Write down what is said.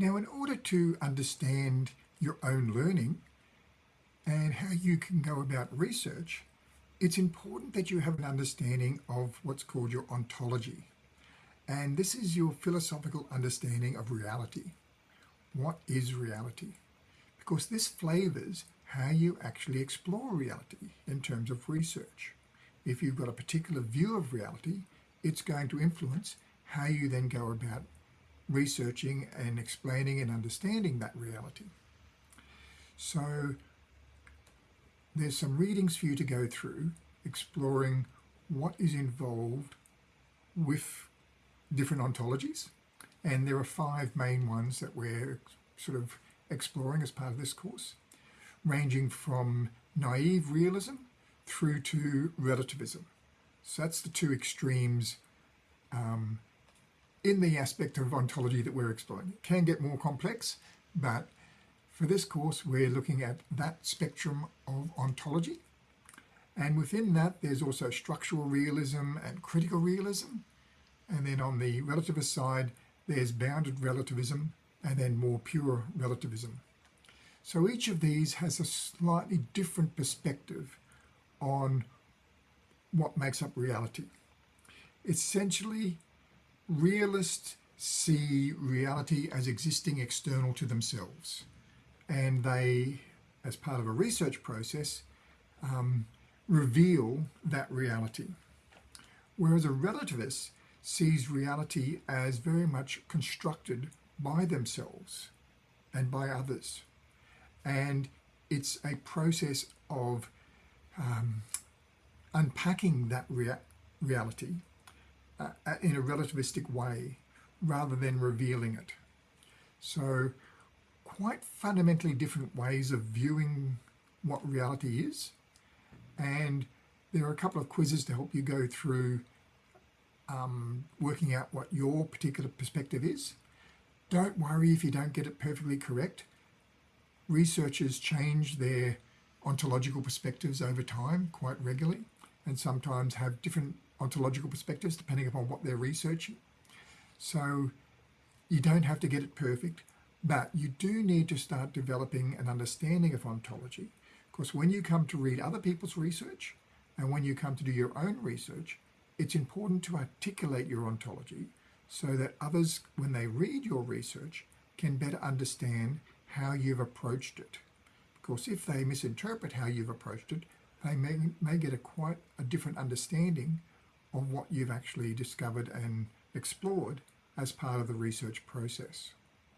Now, in order to understand your own learning and how you can go about research, it's important that you have an understanding of what's called your ontology. And this is your philosophical understanding of reality. What is reality? Because this flavors how you actually explore reality in terms of research. If you've got a particular view of reality, it's going to influence how you then go about researching and explaining and understanding that reality. So there's some readings for you to go through exploring what is involved with different ontologies and there are five main ones that we're sort of exploring as part of this course ranging from naive realism through to relativism. So that's the two extremes um, in the aspect of ontology that we're exploring. It can get more complex, but for this course, we're looking at that spectrum of ontology. And within that, there's also structural realism and critical realism. And then on the relativist side, there's bounded relativism and then more pure relativism. So each of these has a slightly different perspective on what makes up reality. Essentially, realists see reality as existing external to themselves and they, as part of a research process, um, reveal that reality. Whereas a relativist sees reality as very much constructed by themselves and by others. And it's a process of um, unpacking that rea reality uh, in a relativistic way rather than revealing it. So quite fundamentally different ways of viewing what reality is. And there are a couple of quizzes to help you go through um, working out what your particular perspective is. Don't worry if you don't get it perfectly correct. Researchers change their ontological perspectives over time quite regularly and sometimes have different ontological perspectives depending upon what they're researching. So you don't have to get it perfect, but you do need to start developing an understanding of ontology. Because when you come to read other people's research and when you come to do your own research, it's important to articulate your ontology so that others, when they read your research, can better understand how you've approached it. Because if they misinterpret how you've approached it, they may, may get a quite a different understanding of what you've actually discovered and explored as part of the research process.